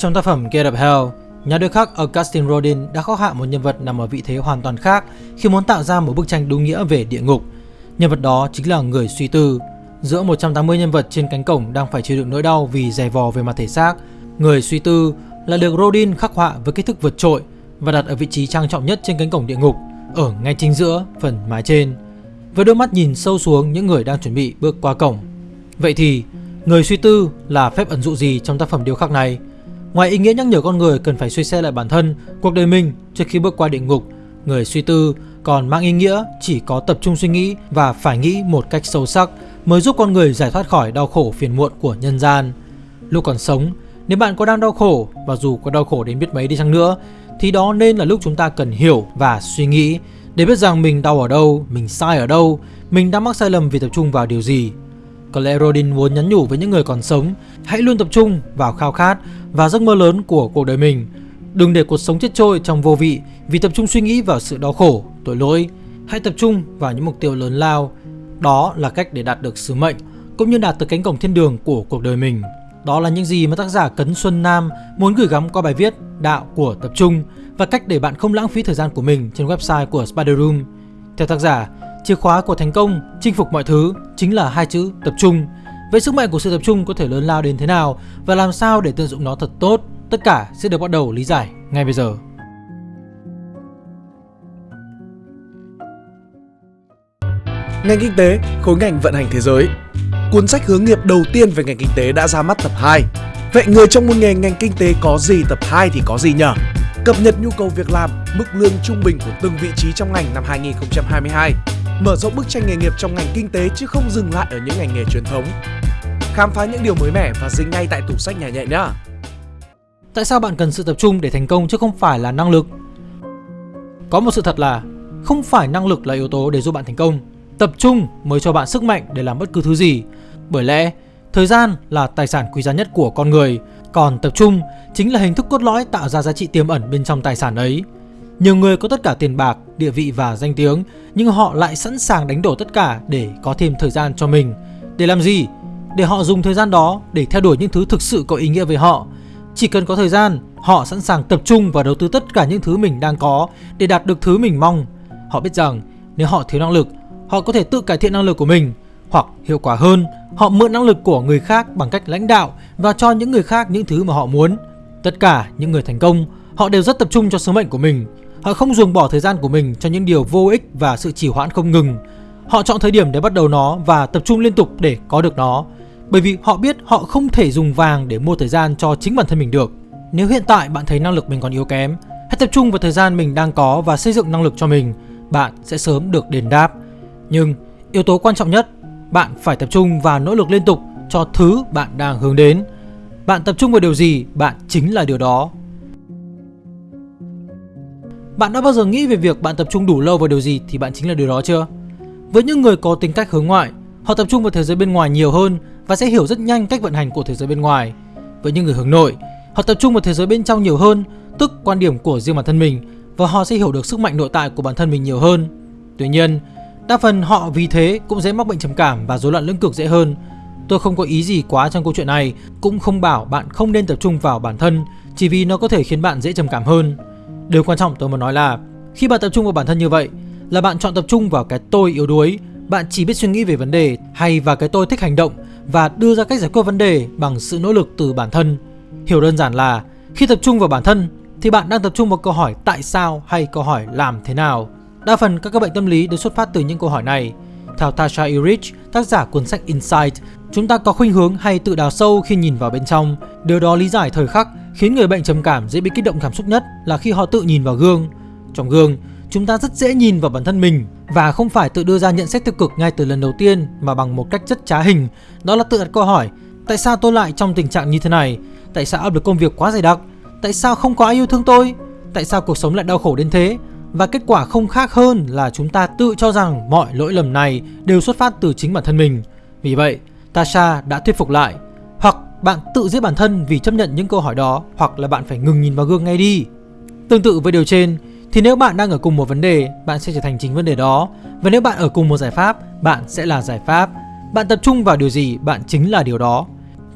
Trong tác phẩm Get Up Hell, nhà điêu khắc Augustin Rodin đã khắc họa một nhân vật nằm ở vị thế hoàn toàn khác khi muốn tạo ra một bức tranh đúng nghĩa về địa ngục. Nhân vật đó chính là người suy tư. Giữa 180 nhân vật trên cánh cổng đang phải chịu đựng nỗi đau vì dày vò về mặt thể xác, người suy tư là được Rodin khắc họa với kích thước vượt trội và đặt ở vị trí trang trọng nhất trên cánh cổng địa ngục, ở ngay chính giữa phần mái trên, với đôi mắt nhìn sâu xuống những người đang chuẩn bị bước qua cổng. Vậy thì, người suy tư là phép ẩn dụ gì trong tác phẩm điêu khắc này? Ngoài ý nghĩa nhắc nhở con người cần phải suy xét lại bản thân, cuộc đời mình trước khi bước qua địa ngục, người suy tư còn mang ý nghĩa chỉ có tập trung suy nghĩ và phải nghĩ một cách sâu sắc mới giúp con người giải thoát khỏi đau khổ phiền muộn của nhân gian. Lúc còn sống, nếu bạn có đang đau khổ và dù có đau khổ đến biết mấy đi chăng nữa thì đó nên là lúc chúng ta cần hiểu và suy nghĩ để biết rằng mình đau ở đâu, mình sai ở đâu, mình đã mắc sai lầm vì tập trung vào điều gì. Có lẽ Rodin muốn nhắn nhủ với những người còn sống, hãy luôn tập trung vào khao khát và giấc mơ lớn của cuộc đời mình. Đừng để cuộc sống chết trôi trong vô vị vì tập trung suy nghĩ vào sự đau khổ, tội lỗi. Hãy tập trung vào những mục tiêu lớn lao. Đó là cách để đạt được sứ mệnh cũng như đạt tới cánh cổng thiên đường của cuộc đời mình. Đó là những gì mà tác giả Cấn Xuân Nam muốn gửi gắm qua bài viết Đạo của tập trung và cách để bạn không lãng phí thời gian của mình trên website của Spider Room. Theo tác giả, chìa khóa của thành công chinh phục mọi thứ chính là hai chữ tập trung. Vậy sức mạnh của sự tập trung có thể lớn lao đến thế nào và làm sao để tận dụng nó thật tốt? Tất cả sẽ được bắt đầu lý giải ngay bây giờ. Ngành kinh tế, khối ngành vận hành thế giới cuốn sách hướng nghiệp đầu tiên về ngành kinh tế đã ra mắt tập 2. Vậy người trong môn nghề ngành kinh tế có gì tập 2 thì có gì nhở? Cập nhật nhu cầu việc làm, mức lương trung bình của từng vị trí trong ngành năm 2022. Mở rộng bức tranh nghề nghiệp trong ngành kinh tế chứ không dừng lại ở những ngành nghề truyền thống. Khám phá những điều mới mẻ và dính ngay tại tủ sách nhà nhẹ nhá. Tại sao bạn cần sự tập trung để thành công chứ không phải là năng lực? Có một sự thật là không phải năng lực là yếu tố để giúp bạn thành công. Tập trung mới cho bạn sức mạnh để làm bất cứ thứ gì bởi lẽ, thời gian là tài sản quý giá nhất của con người, còn tập trung chính là hình thức cốt lõi tạo ra giá trị tiềm ẩn bên trong tài sản ấy. Nhiều người có tất cả tiền bạc, địa vị và danh tiếng, nhưng họ lại sẵn sàng đánh đổi tất cả để có thêm thời gian cho mình. Để làm gì? Để họ dùng thời gian đó để theo đuổi những thứ thực sự có ý nghĩa với họ. Chỉ cần có thời gian, họ sẵn sàng tập trung và đầu tư tất cả những thứ mình đang có để đạt được thứ mình mong. Họ biết rằng nếu họ thiếu năng lực, họ có thể tự cải thiện năng lực của mình hoặc hiệu quả hơn, họ mượn năng lực của người khác bằng cách lãnh đạo và cho những người khác những thứ mà họ muốn. Tất cả những người thành công, họ đều rất tập trung cho sứ mệnh của mình. Họ không dùng bỏ thời gian của mình cho những điều vô ích và sự trì hoãn không ngừng. Họ chọn thời điểm để bắt đầu nó và tập trung liên tục để có được nó. Bởi vì họ biết họ không thể dùng vàng để mua thời gian cho chính bản thân mình được. Nếu hiện tại bạn thấy năng lực mình còn yếu kém, hãy tập trung vào thời gian mình đang có và xây dựng năng lực cho mình. Bạn sẽ sớm được đền đáp. Nhưng yếu tố quan trọng nhất bạn phải tập trung và nỗ lực liên tục cho thứ bạn đang hướng đến. Bạn tập trung vào điều gì, bạn chính là điều đó. Bạn đã bao giờ nghĩ về việc bạn tập trung đủ lâu vào điều gì thì bạn chính là điều đó chưa? Với những người có tính cách hướng ngoại, họ tập trung vào thế giới bên ngoài nhiều hơn và sẽ hiểu rất nhanh cách vận hành của thế giới bên ngoài. Với những người hướng nội, họ tập trung vào thế giới bên trong nhiều hơn, tức quan điểm của riêng bản thân mình và họ sẽ hiểu được sức mạnh nội tại của bản thân mình nhiều hơn. Tuy nhiên, Đa phần họ vì thế cũng dễ mắc bệnh trầm cảm và rối loạn lưỡng cực dễ hơn. Tôi không có ý gì quá trong câu chuyện này, cũng không bảo bạn không nên tập trung vào bản thân chỉ vì nó có thể khiến bạn dễ trầm cảm hơn. Điều quan trọng tôi muốn nói là khi bạn tập trung vào bản thân như vậy là bạn chọn tập trung vào cái tôi yếu đuối, bạn chỉ biết suy nghĩ về vấn đề hay vào cái tôi thích hành động và đưa ra cách giải quyết vấn đề bằng sự nỗ lực từ bản thân. Hiểu đơn giản là khi tập trung vào bản thân thì bạn đang tập trung vào câu hỏi tại sao hay câu hỏi làm thế nào. Đa phần các các bệnh tâm lý đều xuất phát từ những câu hỏi này. Theo Tasha Erich, tác giả cuốn sách Insight, chúng ta có khuynh hướng hay tự đào sâu khi nhìn vào bên trong. Điều đó lý giải thời khắc khiến người bệnh trầm cảm dễ bị kích động cảm xúc nhất là khi họ tự nhìn vào gương. Trong gương, chúng ta rất dễ nhìn vào bản thân mình và không phải tự đưa ra nhận xét tiêu cực ngay từ lần đầu tiên mà bằng một cách rất trá hình. Đó là tự đặt câu hỏi, tại sao tôi lại trong tình trạng như thế này? Tại sao áp lực công việc quá dày đặc? Tại sao không có ai yêu thương tôi? Tại sao cuộc sống lại đau khổ đến thế? Và kết quả không khác hơn là chúng ta tự cho rằng mọi lỗi lầm này đều xuất phát từ chính bản thân mình. Vì vậy, Tasha đã thuyết phục lại. Bạn tự giết bản thân vì chấp nhận những câu hỏi đó, hoặc là bạn phải ngừng nhìn vào gương ngay đi. Tương tự với điều trên, thì nếu bạn đang ở cùng một vấn đề, bạn sẽ trở thành chính vấn đề đó. Và nếu bạn ở cùng một giải pháp, bạn sẽ là giải pháp. Bạn tập trung vào điều gì, bạn chính là điều đó.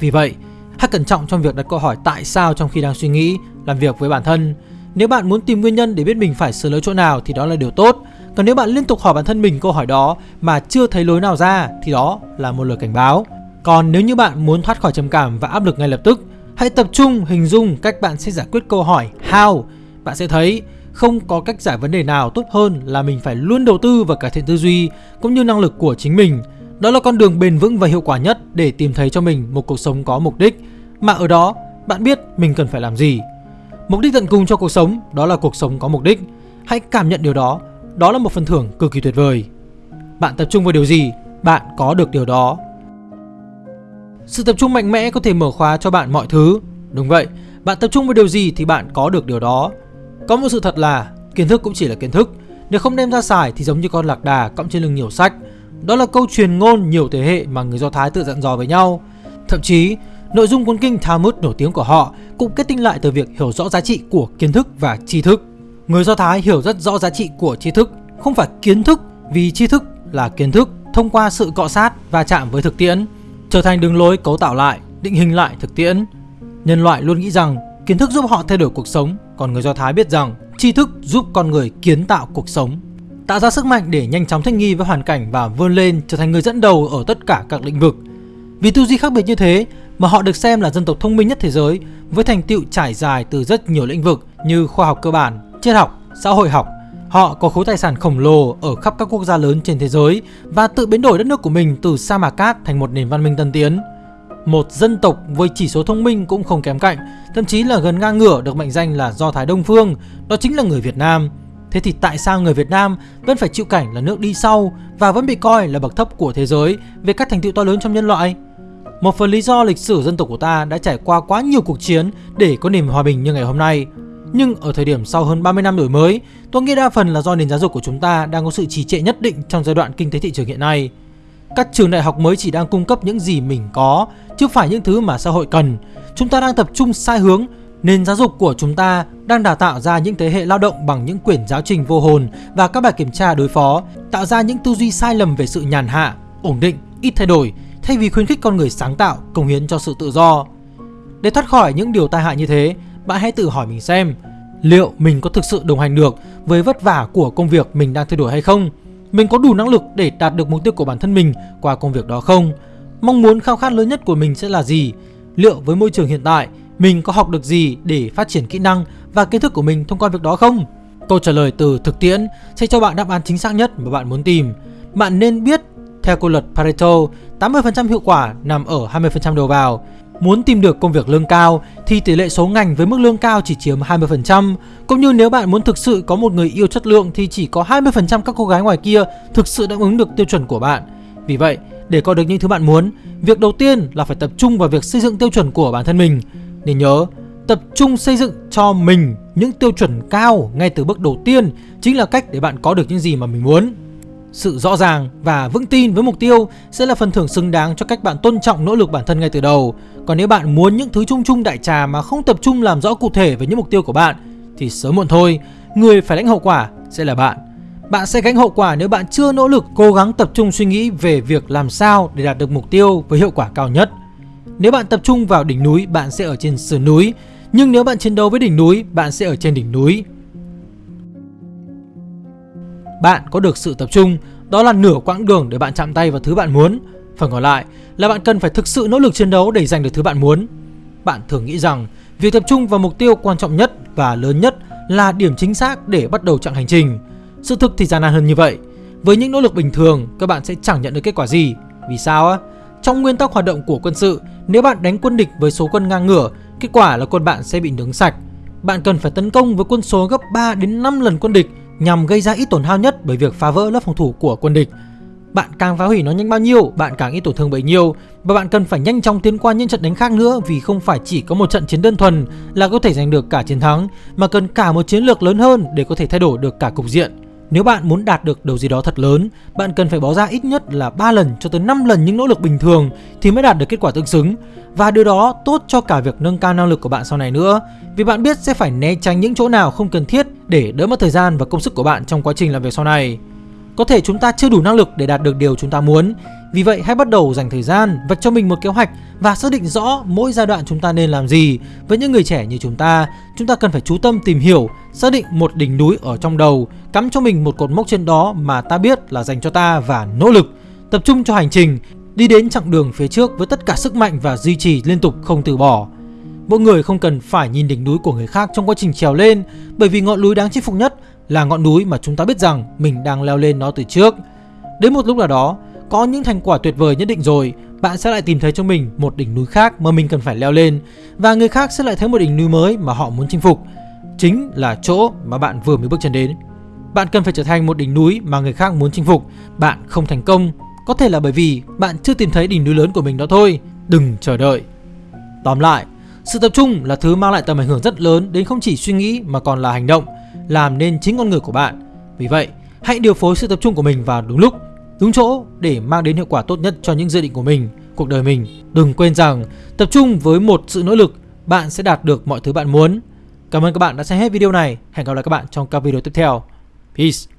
Vì vậy, Hãy cẩn trọng trong việc đặt câu hỏi tại sao trong khi đang suy nghĩ, làm việc với bản thân. Nếu bạn muốn tìm nguyên nhân để biết mình phải sửa lỗi chỗ nào thì đó là điều tốt. Còn nếu bạn liên tục hỏi bản thân mình câu hỏi đó mà chưa thấy lối nào ra thì đó là một lời cảnh báo. Còn nếu như bạn muốn thoát khỏi trầm cảm và áp lực ngay lập tức, hãy tập trung hình dung cách bạn sẽ giải quyết câu hỏi how. Bạn sẽ thấy không có cách giải vấn đề nào tốt hơn là mình phải luôn đầu tư vào cải thiện tư duy cũng như năng lực của chính mình. Đó là con đường bền vững và hiệu quả nhất để tìm thấy cho mình một cuộc sống có mục đích. Mà ở đó, bạn biết mình cần phải làm gì. Mục đích tận cùng cho cuộc sống đó là cuộc sống có mục đích. Hãy cảm nhận điều đó, đó là một phần thưởng cực kỳ tuyệt vời. Bạn tập trung vào điều gì, bạn có được điều đó. Sự tập trung mạnh mẽ có thể mở khóa cho bạn mọi thứ. Đúng vậy, bạn tập trung vào điều gì thì bạn có được điều đó. Có một sự thật là kiến thức cũng chỉ là kiến thức, nếu không đem ra xài thì giống như con lạc đà cõng trên lưng nhiều sách. Đó là câu truyền ngôn nhiều thế hệ mà người Do Thái tự dặn dò với nhau. Thậm chí, nội dung cuốn kinh Talmud nổi tiếng của họ cũng kết tinh lại từ việc hiểu rõ giá trị của kiến thức và tri thức. Người Do Thái hiểu rất rõ giá trị của tri thức, không phải kiến thức vì tri thức là kiến thức thông qua sự cọ sát và chạm với thực tiễn, trở thành đường lối cấu tạo lại, định hình lại thực tiễn. Nhân loại luôn nghĩ rằng kiến thức giúp họ thay đổi cuộc sống, còn người Do Thái biết rằng tri thức giúp con người kiến tạo cuộc sống, tạo ra sức mạnh để nhanh chóng thích nghi với hoàn cảnh và vươn lên trở thành người dẫn đầu ở tất cả các lĩnh vực. Vì tư duy khác biệt như thế mà họ được xem là dân tộc thông minh nhất thế giới với thành tựu trải dài từ rất nhiều lĩnh vực như khoa học cơ bản, triết học, xã hội học. Họ có khối tài sản khổng lồ ở khắp các quốc gia lớn trên thế giới và tự biến đổi đất nước của mình từ sa mạc cát thành một nền văn minh tân tiến. Một dân tộc với chỉ số thông minh cũng không kém cạnh, thậm chí là gần ngang ngửa được mệnh danh là Do Thái Đông Phương, đó chính là người Việt Nam. Thế thì tại sao người Việt Nam vẫn phải chịu cảnh là nước đi sau và vẫn bị coi là bậc thấp của thế giới về các thành tựu to lớn trong nhân loại? Một phần lý do lịch sử dân tộc của ta đã trải qua quá nhiều cuộc chiến để có nền hòa bình như ngày hôm nay. Nhưng ở thời điểm sau hơn 30 năm đổi mới, tôi nghĩ đa phần là do nền giáo dục của chúng ta đang có sự trì trệ nhất định trong giai đoạn kinh tế thị trường hiện nay. Các trường đại học mới chỉ đang cung cấp những gì mình có, chứ phải những thứ mà xã hội cần. Chúng ta đang tập trung sai hướng, nền giáo dục của chúng ta đang đào tạo ra những thế hệ lao động bằng những quyển giáo trình vô hồn và các bài kiểm tra đối phó, tạo ra những tư duy sai lầm về sự nhàn hạ, ổn định, ít thay đổi, thay vì khuyến khích con người sáng tạo, công hiến cho sự tự do. Để thoát khỏi những điều tai hại như thế, bạn hãy tự hỏi mình xem liệu mình có thực sự đồng hành được với vất vả của công việc mình đang thay đổi hay không? Mình có đủ năng lực để đạt được mục tiêu của bản thân mình qua công việc đó không? Mong muốn khao khát lớn nhất của mình sẽ là gì? Liệu với môi trường hiện tại, mình có học được gì để phát triển kỹ năng và kiến thức của mình thông qua việc đó không? Câu trả lời từ thực tiễn sẽ cho bạn đáp án chính xác nhất mà bạn muốn tìm. Bạn nên biết theo quy luật Pareto, 80% hiệu quả nằm ở 20% đầu vào. Muốn tìm được công việc lương cao thì tỷ lệ số ngành với mức lương cao chỉ chiếm 20%, cũng như nếu bạn muốn thực sự có một người yêu chất lượng thì chỉ có 20% các cô gái ngoài kia thực sự đáp ứng được tiêu chuẩn của bạn. Vì vậy, để có được những thứ bạn muốn, việc đầu tiên là phải tập trung vào việc xây dựng tiêu chuẩn của bản thân mình. Nên nhớ, tập trung xây dựng cho mình những tiêu chuẩn cao ngay từ bước đầu tiên chính là cách để bạn có được những gì mà mình muốn. Sự rõ ràng và vững tin với mục tiêu sẽ là phần thưởng xứng đáng cho cách bạn tôn trọng nỗ lực bản thân ngay từ đầu. Còn nếu bạn muốn những thứ chung chung đại trà mà không tập trung làm rõ cụ thể về những mục tiêu của bạn thì sớm muộn thôi, người phải lãnh hậu quả sẽ là bạn. Bạn sẽ gánh hậu quả nếu bạn chưa nỗ lực cố gắng tập trung suy nghĩ về việc làm sao để đạt được mục tiêu với hiệu quả cao nhất. Nếu bạn tập trung vào đỉnh núi, bạn sẽ ở trên sườn núi, nhưng nếu bạn chiến đấu với đỉnh núi, bạn sẽ ở trên đỉnh núi. Bạn có được sự tập trung, đó là nửa quãng đường để bạn chạm tay vào thứ bạn muốn. Phần còn lại là bạn cần phải thực sự nỗ lực chiến đấu để giành được thứ bạn muốn. Bạn thường nghĩ rằng việc tập trung vào mục tiêu quan trọng nhất và lớn nhất là điểm chính xác để bắt đầu chặng hành trình. Sự thực thì gian nan hơn như vậy. Với những nỗ lực bình thường, các bạn sẽ chẳng nhận được kết quả gì. Vì sao á? Trong nguyên tắc hoạt động của quân sự, nếu bạn đánh quân địch với số quân ngang ngửa, kết quả là quân bạn sẽ bị nướng sạch. Bạn cần phải tấn công với quân số gấp 3 đến 5 lần quân địch nhằm gây ra ít tổn hao nhất bởi việc phá vỡ lớp phòng thủ của quân địch. Bạn càng phá hủy nó nhanh bao nhiêu, bạn càng ít tổn thương bấy nhiêu và bạn cần phải nhanh chóng tiến qua những trận đánh khác nữa vì không phải chỉ có một trận chiến đơn thuần là có thể giành được cả chiến thắng mà cần cả một chiến lược lớn hơn để có thể thay đổi được cả cục diện. Nếu bạn muốn đạt được điều gì đó thật lớn, bạn cần phải bỏ ra ít nhất là 3 lần cho tới 5 lần những nỗ lực bình thường thì mới đạt được kết quả tương xứng. Và điều đó tốt cho cả việc nâng cao năng lực của bạn sau này nữa, vì bạn biết sẽ phải né tránh những chỗ nào không cần thiết để đỡ mất thời gian và công sức của bạn trong quá trình làm việc sau này. Có thể chúng ta chưa đủ năng lực để đạt được điều chúng ta muốn, vì vậy hãy bắt đầu dành thời gian vạch cho mình một kế hoạch và xác định rõ mỗi giai đoạn chúng ta nên làm gì. Với những người trẻ như chúng ta, chúng ta cần phải chú tâm tìm hiểu, xác định một đỉnh núi ở trong đầu, cắm cho mình một cột mốc trên đó mà ta biết là dành cho ta và nỗ lực. Tập trung cho hành trình, đi đến chặng đường phía trước với tất cả sức mạnh và duy trì liên tục không từ bỏ. Mỗi người không cần phải nhìn đỉnh núi của người khác trong quá trình trèo lên bởi vì ngọn núi đáng chinh phục nhất là ngọn núi mà chúng ta biết rằng mình đang leo lên nó từ trước. Đến một lúc nào đó, có những thành quả tuyệt vời nhất định rồi, bạn sẽ lại tìm thấy cho mình một đỉnh núi khác mà mình cần phải leo lên và người khác sẽ lại thấy một đỉnh núi mới mà họ muốn chinh phục. Chính là chỗ mà bạn vừa mới bước chân đến. Bạn cần phải trở thành một đỉnh núi mà người khác muốn chinh phục. Bạn không thành công, có thể là bởi vì bạn chưa tìm thấy đỉnh núi lớn của mình đó thôi. Đừng chờ đợi. Tóm lại, sự tập trung là thứ mang lại tầm ảnh hưởng rất lớn đến không chỉ suy nghĩ mà còn là hành động, làm nên chính con người của bạn. Vì vậy, hãy điều phối sự tập trung của mình vào đúng lúc, đúng chỗ để mang đến hiệu quả tốt nhất cho những dự định của mình, cuộc đời mình. Đừng quên rằng, tập trung với một sự nỗ lực, bạn sẽ đạt được mọi thứ bạn muốn. Cảm ơn các bạn đã xem hết video này. Hẹn gặp lại các bạn trong các video tiếp theo. Peace.